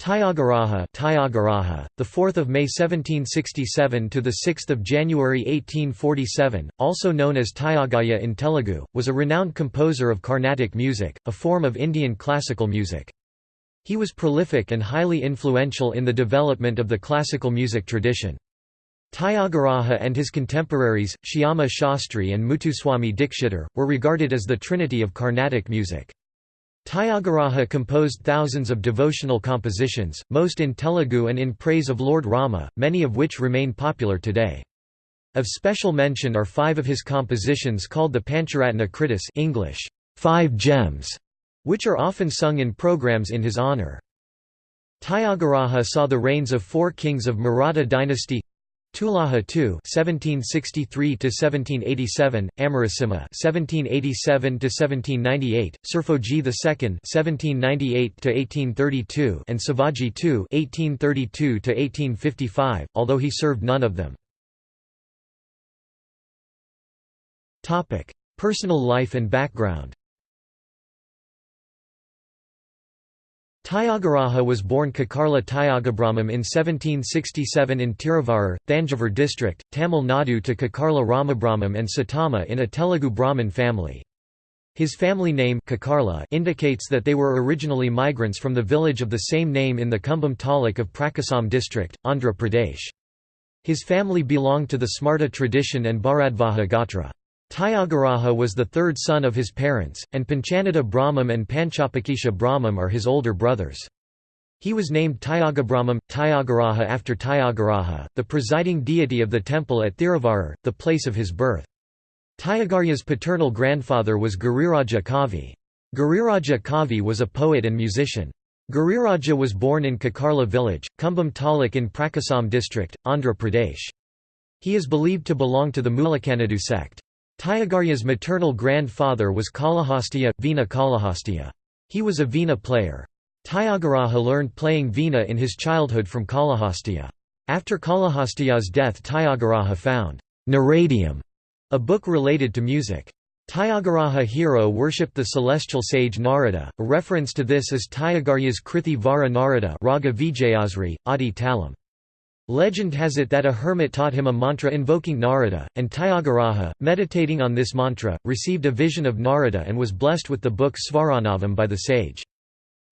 Tyagaraja, Tyagaraja, the 4th of May 1767 to the 6th of January 1847, also known as Tyagayya in Telugu, was a renowned composer of Carnatic music, a form of Indian classical music. He was prolific and highly influential in the development of the classical music tradition. Tyagaraja and his contemporaries, Shyama Shastri and Muthuswami Dikshitar, were regarded as the trinity of Carnatic music. Tyagaraja composed thousands of devotional compositions, most in Telugu and in praise of Lord Rama, many of which remain popular today. Of special mention are five of his compositions called the Pancharatna Kritis English, Five Gems, which are often sung in programs in his honour. Tyagaraja saw the reigns of four kings of Maratha dynasty Tulaja II (1763–1787), Amarasimha (1787–1798), Serfoji II (1798–1832), and Shivaji II (1832–1855), although he served none of them. Topic: Personal life and background. Tyagaraja was born Kakarla Tyagabrahmam in 1767 in Tiruvarur, Thanjavur district, Tamil Nadu to Kakarla Ramabrahmam and Satama in a Telugu Brahmin family. His family name Kakarla indicates that they were originally migrants from the village of the same name in the Cumbum Taluk of Prakasam district, Andhra Pradesh. His family belonged to the Smarta tradition and Bharadvaja Gotra. Tyagaraja was the third son of his parents, and Panchanada Brahmam and Panchapakesha Brahmam are his older brothers. He was named Tyagabrahmam, Tyagaraja after Tyagaraja, the presiding deity of the temple at Thiruvarur, the place of his birth. Tyagaraja's paternal grandfather was Giriraja Kavi. Giriraja Kavi was a poet and musician. Giriraja was born in Kakarla village, Cumbum Taluk in Prakasam district, Andhra Pradesh. He is believed to belong to the Mulakanadu sect. Tyagaraja's maternal grandfather was Kalahastayya, Veena Kalahastayya. He was a Veena player. Tyagaraja learned playing Veena in his childhood from Kalahastayya. After Kalahastayya's death Tyagaraja found Naradeeyam, a book related to music. Tyagaraja hero worshipped the celestial sage Narada, a reference to this is Tyagaraja's Krithi Vara Narada Raga Vijayasri, Adi Talam. Legend has it that a hermit taught him a mantra invoking Narada, and Tyagaraja, meditating on this mantra, received a vision of Narada and was blessed with the book Svararnavam by the sage.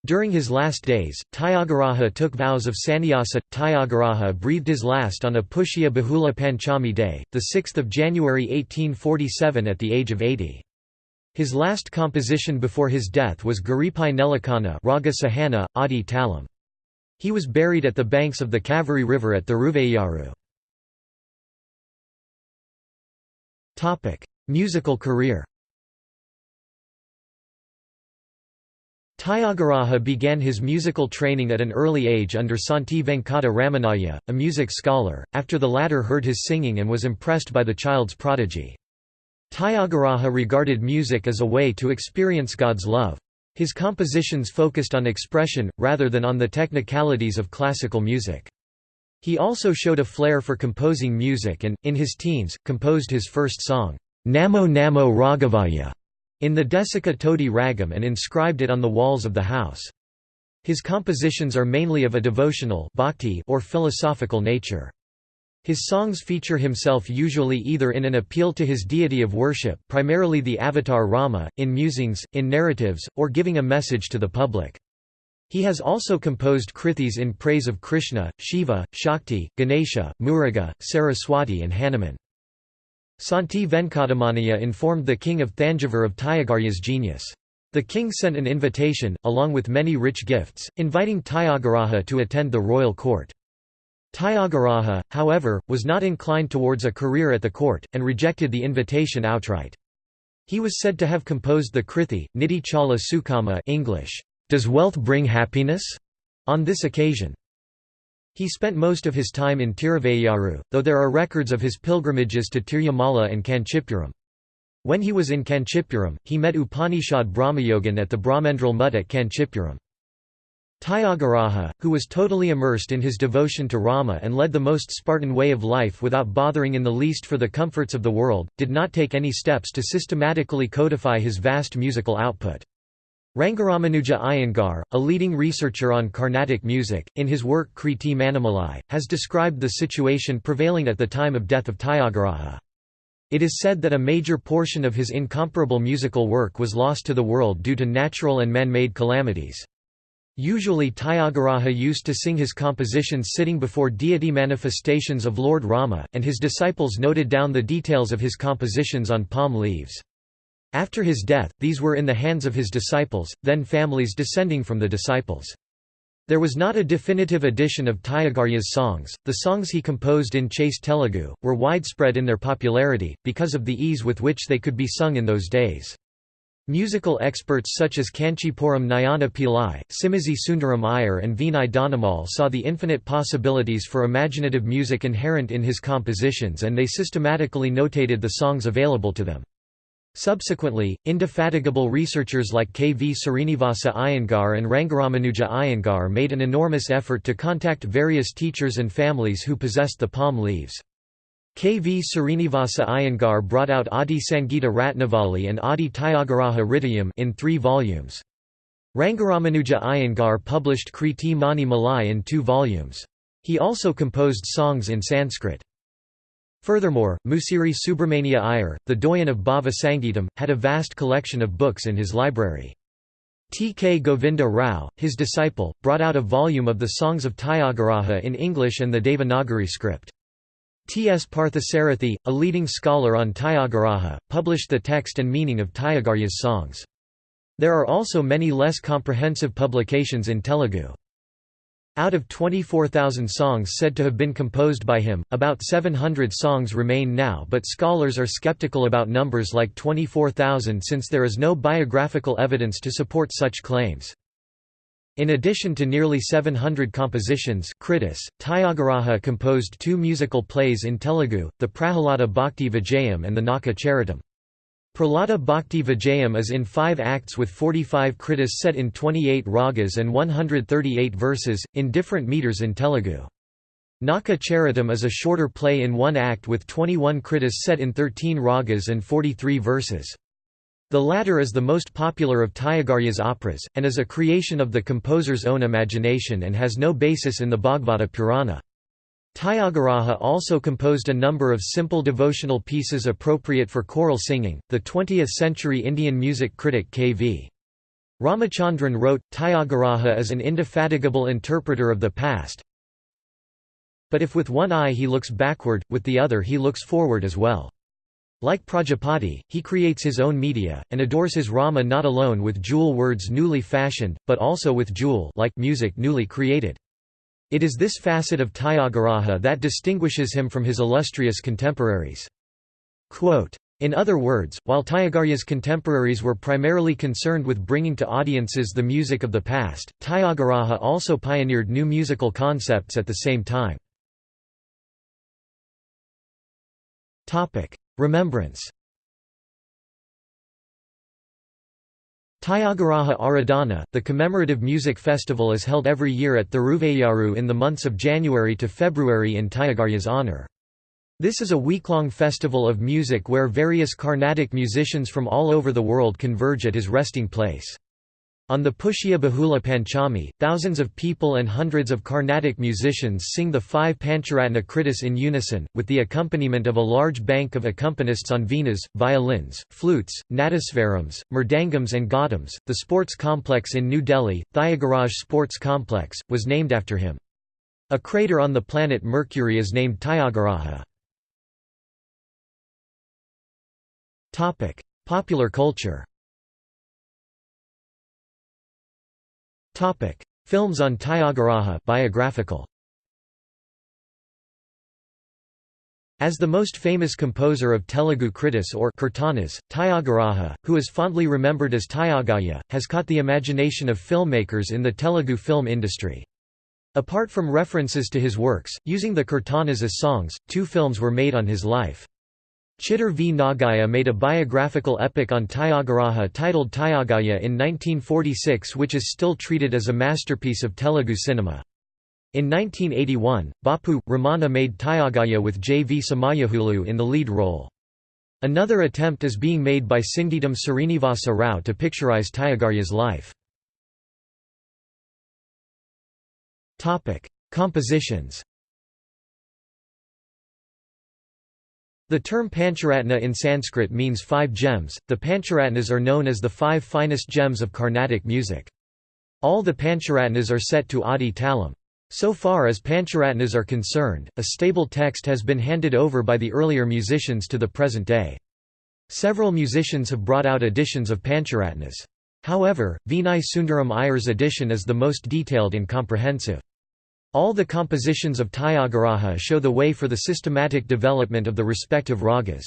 During his last days, Tyagaraja took vows of sannyasa. Tyagaraja breathed his last on a Pushya Bahula Panchami day, 6 January 1847 at the age of 80. His last composition before his death was Garipai Nelakana Raga Sahana, Adi Talam. He was buried at the banks of the Kaveri River at Thiruvayyaru. Musical career Tyagaraja began his musical training at an early age under Santi Venkata Ramanaya, a music scholar, after the latter heard his singing and was impressed by the child's prodigy. Tyagaraja regarded music as a way to experience God's love. His compositions focused on expression, rather than on the technicalities of classical music. He also showed a flair for composing music and, in his teens, composed his first song, Namo Namo Raghavaya, in the Desika Todi Ragam and inscribed it on the walls of the house. His compositions are mainly of a devotional bhakti or philosophical nature. His songs feature himself usually either in an appeal to his deity of worship primarily the avatar Rama, in musings, in narratives, or giving a message to the public. He has also composed krithis in praise of Krishna, Shiva, Shakti, Ganesha, Muruga, Saraswati and Hanuman. Santi Venkatamaniya informed the king of Thanjavur of Tyagaraja's genius. The king sent an invitation, along with many rich gifts, inviting Tyagaraja to attend the royal court. Tyagaraja, however, was not inclined towards a career at the court, and rejected the invitation outright. He was said to have composed the Krithi, Nidhi Chala Sukhama English, Does wealth bring happiness? on this occasion. He spent most of his time in Tiruvayyaru, though there are records of his pilgrimages to Tirumala and Kanchipuram. When he was in Kanchipuram, he met Upanishad Brahmayogan at the Brahmendral Mutt at Kanchipuram. Tyagaraja, who was totally immersed in his devotion to Rama and led the most Spartan way of life without bothering in the least for the comforts of the world, did not take any steps to systematically codify his vast musical output. Rangaramanuja Iyengar, a leading researcher on Carnatic music, in his work Kriti Manimalai, has described the situation prevailing at the time of death of Tyagaraja. It is said that a major portion of his incomparable musical work was lost to the world due to natural and man-made calamities. Usually Tyagaraja used to sing his compositions sitting before deity manifestations of Lord Rama, and his disciples noted down the details of his compositions on palm leaves. After his death, these were in the hands of his disciples, then families descending from the disciples. There was not a definitive edition of Tyagaraja's songs. The songs he composed in chaste Telugu were widespread in their popularity, because of the ease with which they could be sung in those days. Musical experts such as Kanchipuram Nayana Pillai, Simazhi Sundaram Iyer and Veenai saw the infinite possibilities for imaginative music inherent in his compositions and they systematically notated the songs available to them. Subsequently, indefatigable researchers like K. V. Srinivasa Iyengar and Rangaramanuja Iyengar made an enormous effort to contact various teachers and families who possessed the palm leaves. K. V. Srinivasa Iyengar brought out Adi Sangita Ratnavali and Adi Tyagaraja Hridayam in three volumes. Rangaramanuja Iyengar published Kriti Mani Malai in two volumes. He also composed songs in Sanskrit. Furthermore, Musiri Subramania Iyer, the doyen of Bhava Sangeetam, had a vast collection of books in his library. T. K. Govinda Rao, his disciple, brought out a volume of the songs of Tyagaraja in English and the Devanagari script. T. S. Parthasarathi, a leading scholar on Tyagaraja, published the text and meaning of Tyagaraja's songs. There are also many less comprehensive publications in Telugu. Out of 24,000 songs said to have been composed by him, about 700 songs remain now but scholars are skeptical about numbers like 24,000 since there is no biographical evidence to support such claims. In addition to nearly 700 compositions Kritis, Tyagaraja composed two musical plays in Telugu, the Prahalada Bhakti Vijayam and the Nauka Charitam. Prahlada Bhakti Vijayam is in five acts with 45 kritis set in 28 ragas and 138 verses, in different meters in Telugu. Nauka Charitam is a shorter play in one act with 21 kritis set in 13 ragas and 43 verses. The latter is the most popular of Tyagaraja's operas, and is a creation of the composer's own imagination and has no basis in the Bhagavata Purana. Tyagaraja also composed a number of simple devotional pieces appropriate for choral singing. The 20th century Indian music critic K.V. Ramachandran wrote, Tyagaraja is an indefatigable interpreter of the past, but if with one eye he looks backward, with the other he looks forward as well. Like Prajapati, he creates his own media, and adores his Rama not alone with jewel words newly fashioned, but also with jewel like music newly created. It is this facet of Tyagaraja that distinguishes him from his illustrious contemporaries. Quote, in other words, while Tyagaraja's contemporaries were primarily concerned with bringing to audiences the music of the past, Tyagaraja also pioneered new musical concepts at the same time. Remembrance Tyagaraja Aradhana, the commemorative music festival is held every year at Thiruvayyaru in the months of January to February in Tyagaraja's honour. This is a week-long festival of music where various Carnatic musicians from all over the world converge at his resting place. On the Pushya Bahula Panchami, thousands of people and hundreds of Carnatic musicians sing the five Pancharatna Kritis in unison, with the accompaniment of a large bank of accompanists on veenas, violins, flutes, nadaswarams, mridangams, and ghatams. The sports complex in New Delhi, Thyagaraj Sports Complex, was named after him. A crater on the planet Mercury is named Tyagaraja. Popular culture Films on Tyagaraja biographical. As the most famous composer of Telugu kritis or kirtanas, Tyagaraja, who is fondly remembered as Tyagayya, has caught the imagination of filmmakers in the Telugu film industry. Apart from references to his works, using the kirtanas as songs, two films were made on his life. Chittor V. Nagayya made a biographical epic on Tyagaraja titled Tyagayya in 1946 which is still treated as a masterpiece of Telugu cinema. In 1981, Bapu, Ramana made Tyagayya with J. V. Somayajulu in the lead role. Another attempt is being made by Singeetam Srinivasa Rao to picturize Tyagarya's life. Compositions The term Pancharatna in Sanskrit means five gems. The Pancharatnas are known as the five finest gems of Carnatic music. All the Pancharatnas are set to Adi Talam. So far as Pancharatnas are concerned, a stable text has been handed over by the earlier musicians to the present day. Several musicians have brought out editions of Pancharatnas. However, Veenai Sundaram Iyer's edition is the most detailed and comprehensive. All the compositions of Tyagaraja show the way for the systematic development of the respective ragas.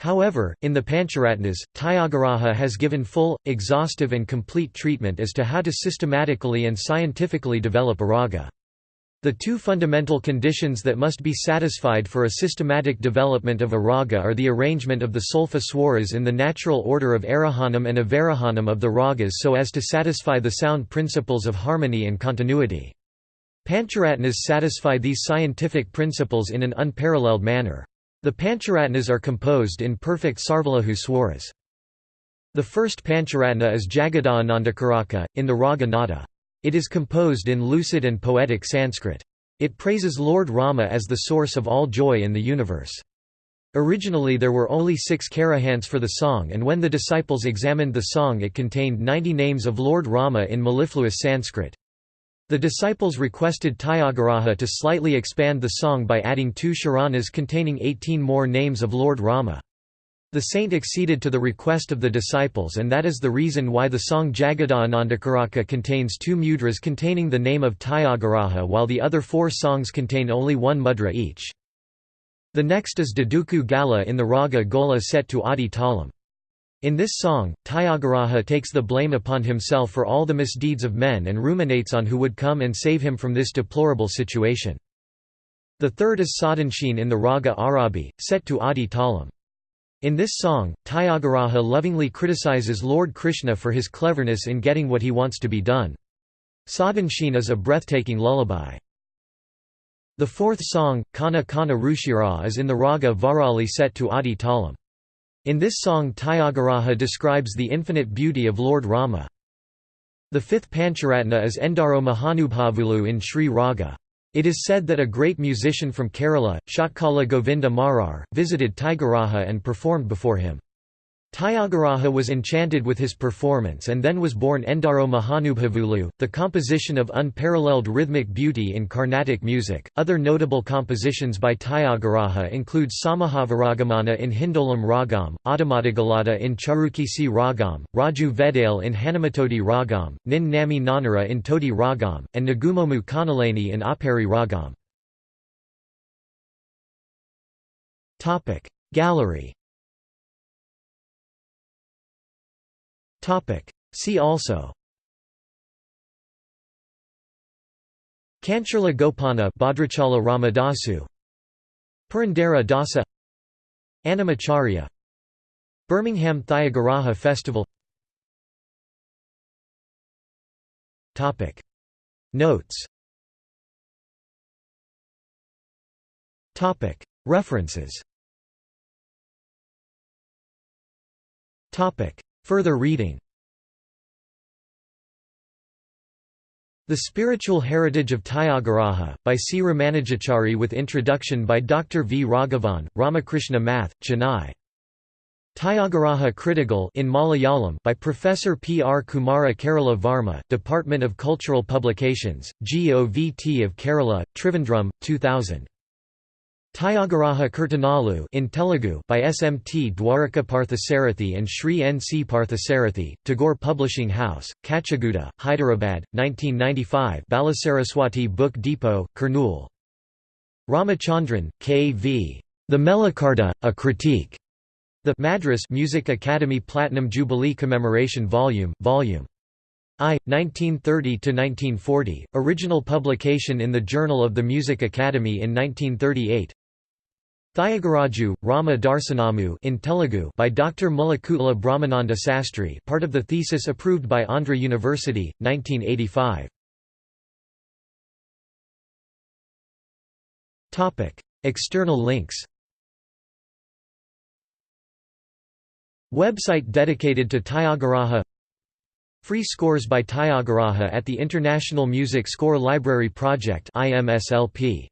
However, in the Pancharatnas, Tyagaraja has given full, exhaustive and complete treatment as to how to systematically and scientifically develop a raga. The two fundamental conditions that must be satisfied for a systematic development of a raga are the arrangement of the solfa swaras in the natural order of arohanam and avarohanam of the ragas so as to satisfy the sound principles of harmony and continuity. Pancharatnas satisfy these scientific principles in an unparalleled manner. The Pancharatnas are composed in perfect Sarvalaghu swaras. The first Pancharatna is Jagadanandakaraka, in the Raga Nada. It is composed in lucid and poetic Sanskrit. It praises Lord Rama as the source of all joy in the universe. Originally there were only six karahants for the song and when the disciples examined the song it contained 90 names of Lord Rama in mellifluous Sanskrit. The disciples requested Tyagaraja to slightly expand the song by adding two sharanas containing 18 more names of Lord Rama. The saint acceded to the request of the disciples and that is the reason why the song Jagadanandakaraka contains two mudras containing the name of Tyagaraja while the other four songs contain only one mudra each. The next is Duduku Gala in the raga Gaula set to Adi Talam. In this song, Tyagaraja takes the blame upon himself for all the misdeeds of men and ruminates on who would come and save him from this deplorable situation. The third is Sadhanshin in the raga Arabi, set to Adi Talam. In this song, Tyagaraja lovingly criticizes Lord Krishna for his cleverness in getting what he wants to be done. Sadhanshin is a breathtaking lullaby. The fourth song, Kana Kana Ruchira is in the raga Varali set to Adi Talam. In this song Tyagaraja describes the infinite beauty of Lord Rama. The fifth Pancharatna is Endaro Mahanubhavulu in Sri Raga. It is said that a great musician from Kerala, Shatkala Govinda Marar, visited Tyagaraja and performed before him. Tyagaraja was enchanted with his performance and then was born Endaro Mahanubhavulu, the composition of unparalleled rhythmic beauty in Carnatic music. Other notable compositions by Tyagaraja include Samajavaragamana in Hindolam Ragam, Adamadagalada in Charukesi Ragam, Raju Vedale in Hanumatodi Ragam, Nin Nami Nanara in Todi Ragam, and Nagumomu Kanalani in Abheri Ragam. Gallery See also. Kancharla Gopana Bhadrachala Ramadasu. Purandara Dasa. Annamacharya Birmingham Tyagaraja Festival. Notes. References Further reading The Spiritual Heritage of Tyagaraja, by C. Ramanujachari with introduction by Dr. V. Raghavan, Ramakrishna Math, Chennai. Tyagaraja Critical in Malayalam by Professor P. R. Kumara Kerala Varma, Department of Cultural Publications, GOVT of Kerala, Trivandrum, 2000. Tyagaraja Kirtanalu in Telugu by SMT Dwaraka Parthasarathi and Sri N. C. Parthasarathi, Tagore Publishing House, Kachiguda, Hyderabad, 1995 Balasaraswati Book Depot, Kurnool. Ramachandran, K. V. The Melakarta, A Critique. The Madras Music Academy Platinum Jubilee Commemoration Volume, Volume I, 1930–1940, original publication in the Journal of the Music Academy in 1938 Thayagaraju, Rama Darsanamu in Telugu by Dr. Mullakutla Brahmananda Sastry part of the thesis approved by Andhra University, 1985. External links Website dedicated to Tyagaraja Free scores by Tyagaraja at the International Music Score Library Project IMSLP